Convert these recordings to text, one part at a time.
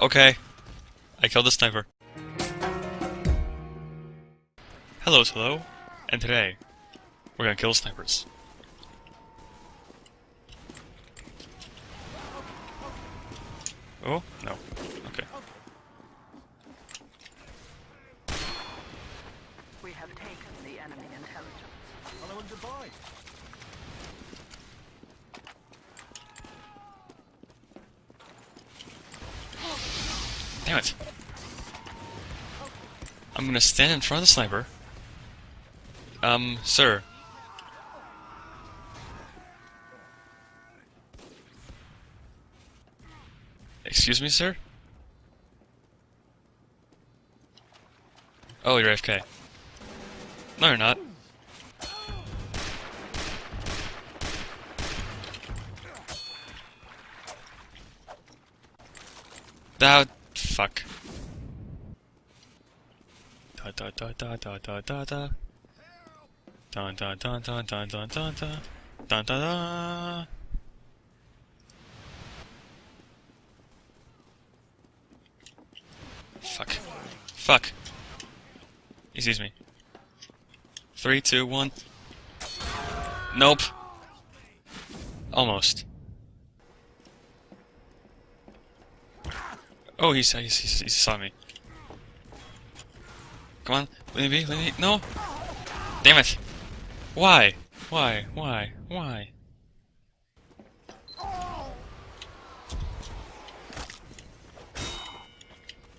Okay. I killed the sniper. Hello, hello. And today, we're gonna kill snipers. Oh, no. Okay. We have taken the enemy intelligence. Hello and goodbye. Damn it. I'm gonna stand in front of the sniper. Um, sir. Excuse me, sir? Oh, you're AFK. No, you're not. That fuck. Da da da da da da da da. Da da da da da da da da. Da da da. Fuck. Fuck. Excuse me. Three, two, one. Nope. Almost. Oh, he, he, he, he saw me. Come on, let me be, let me No! Damn it! Why? Why? Why? Why?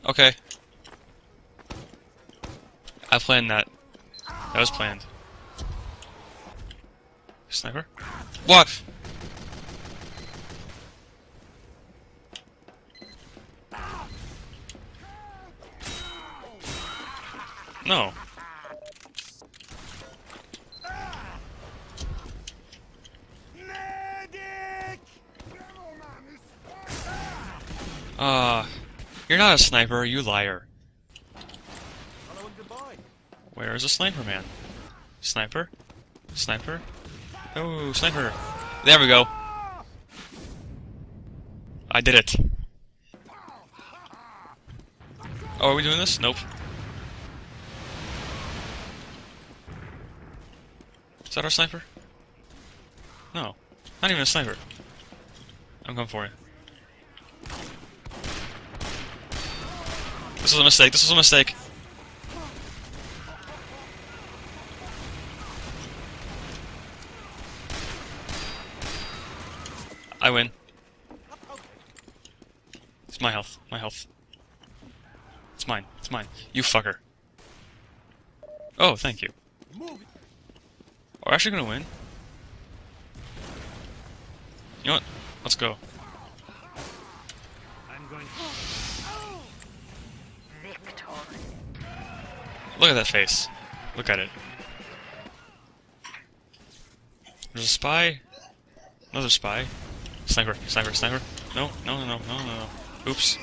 Okay. I planned that. That was planned. Sniper? What? No. Ah, uh, you're not a sniper, you liar. Where is the sniper man? Sniper? Sniper? Oh, sniper! There we go. I did it. Oh, are we doing this? Nope. Is that our sniper? No. Not even a sniper. I'm coming for you. This was a mistake. This was a mistake. I win. It's my health. My health. It's mine. It's mine. You fucker. Oh, thank you. We're actually gonna win. You know what? Let's go. I'm going. Victory. Look at that face. Look at it. There's a spy. Another spy. Sniper, sniper, sniper. No, no, no, no, no, no, no. Oops.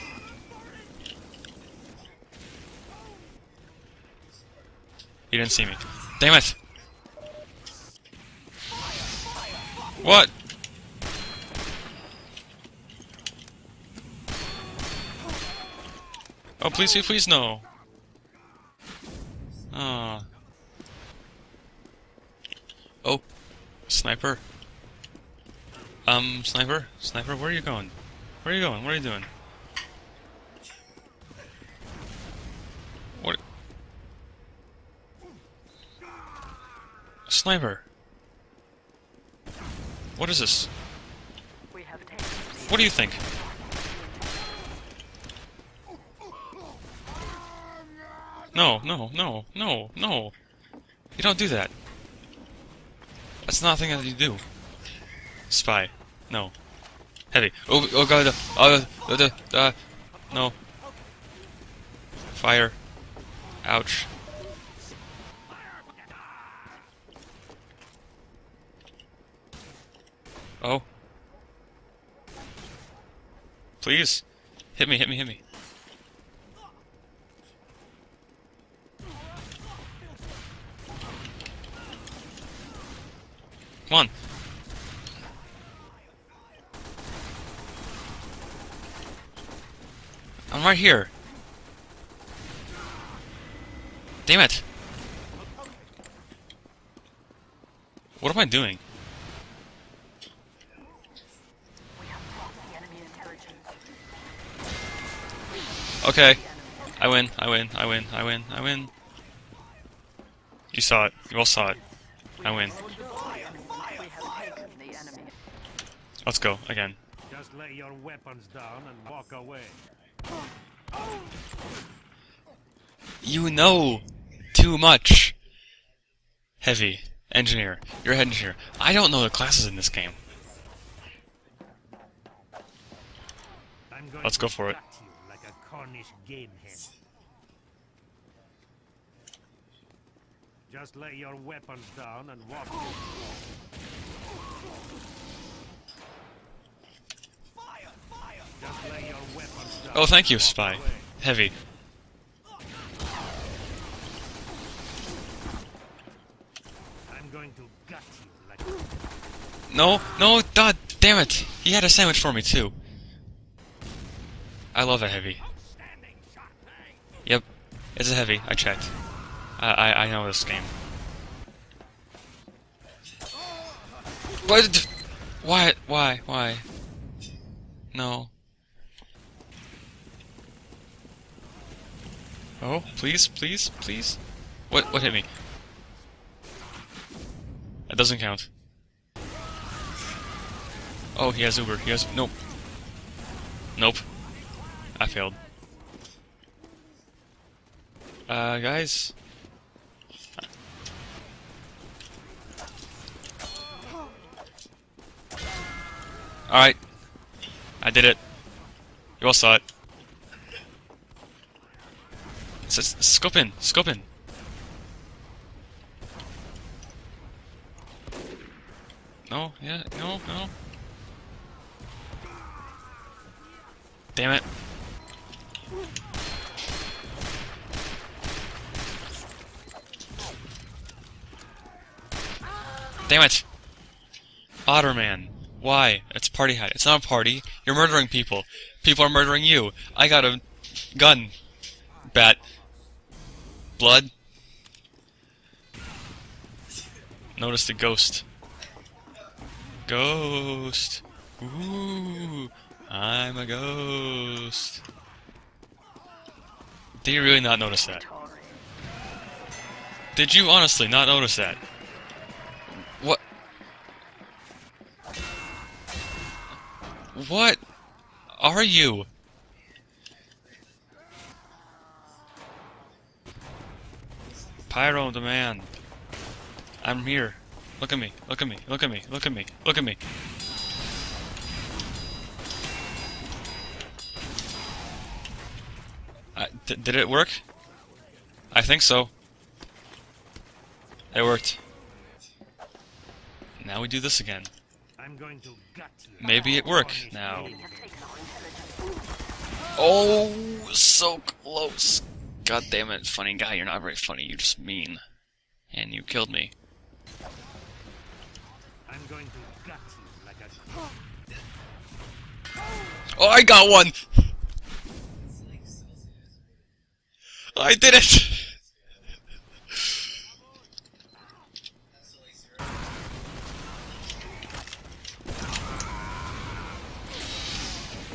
He didn't see me. Damn it! What? Oh, please, please, please, no. Ah. Oh. Sniper. Um, sniper? Sniper, where are you going? Where are you going? What are you doing? What? Sniper. What is this? What do you think? No, no, no, no, no. You don't do that. That's not a thing that you do. Spy. No. Heavy. Oh, oh god. Oh, uh, uh, uh, no. Fire. Ouch. Oh. Please. Hit me, hit me, hit me. Come on. I'm right here. Damn it! What am I doing? Okay. I win, I win, I win, I win, I win. You saw it. You all saw it. I win. We have taken the enemy. Let's go, again. Just lay your weapons down and walk away. You know too much. Heavy. Engineer. You're a head engineer. I don't know the classes in this game. Let's go for it. Cornish game hen. Just lay your weapons down and walk away. Just lay your weapons down Oh, thank you, Spy. Heavy. I'm going to gut you like No, no, god damn it! He had a sandwich for me too. I love a heavy. It's a heavy. I checked. I I, I know this game. What? Why? Why? Why? No. Oh, please, please, please. What? What hit me? That doesn't count. Oh, he has Uber. He has nope. Nope. I failed. Uh, guys. All right. I did it. You all saw it. S s- scope in. Scope in. No. Yeah. No. No. Damn it. Damn it! Otterman. Why? It's party hat. It's not a party. You're murdering people. People are murdering you. I got a gun. Bat. Blood. Notice the ghost. Ghost. Ooh. I'm a ghost. Did you really not notice that? Did you honestly not notice that? What are you? Pyro demand. I'm here. Look at me. Look at me. Look at me. Look at me. Look at me. Did it work? I think so. It worked. Now we do this again. I'm going to gut you. Maybe it worked now. We have taken our intelligence. Oh, so close. God damn it, funny guy, you're not very funny, you're just mean. And you killed me. I'm going to gut you like a Oh, I got one! I did it!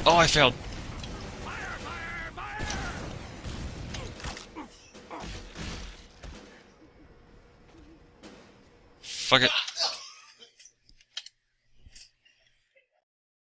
Oh, I failed. Fuck it.